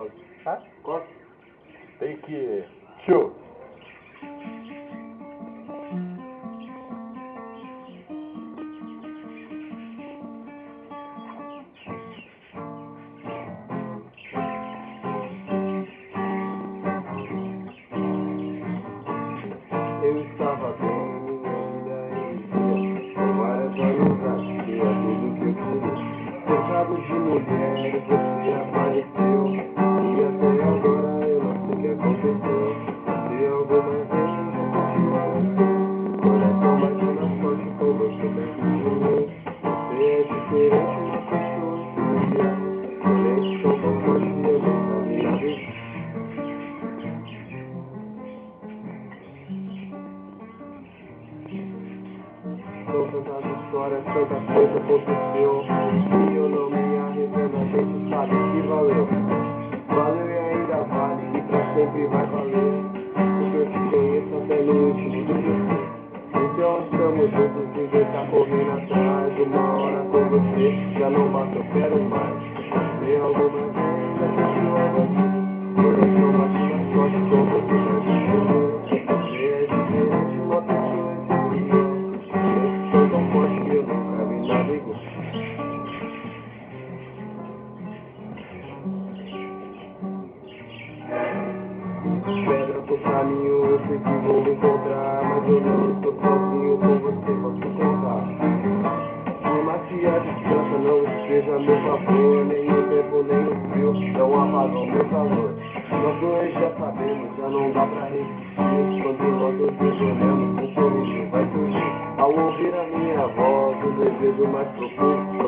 Corta. Tá? Corta. Tem que... Tio. Eu estava bem, várias amizades, tinha tudo que eu queria de mulheres, você Pessoas que eu Diferente, sou e tantas histórias, tanta coisa aconteceu E eu não me arrependo, a gente sabe que valeu Valeu e ainda vale, e pra sempre vai valer Porque eu te conheço até no último meu Então estamos juntos, já não basta, eu quero mais. Se alguma já sentiu algo assim Coração sorte, com você vai viver Você é diferente, uma pessoa especial Sou tão forte que eu nunca vi nada igual. Pedra pro caminho, eu sei que vou me encontrar Mas eu não estou sozinho, com você esteja a meu favor Nem o tempo, nem o frio não apagam meu calor Nós dois já sabemos, já não dá pra resistir. Quando nós dois nos olhamos, um sorriso vai surgir. Ao ouvir a minha voz, o desejo mais profundo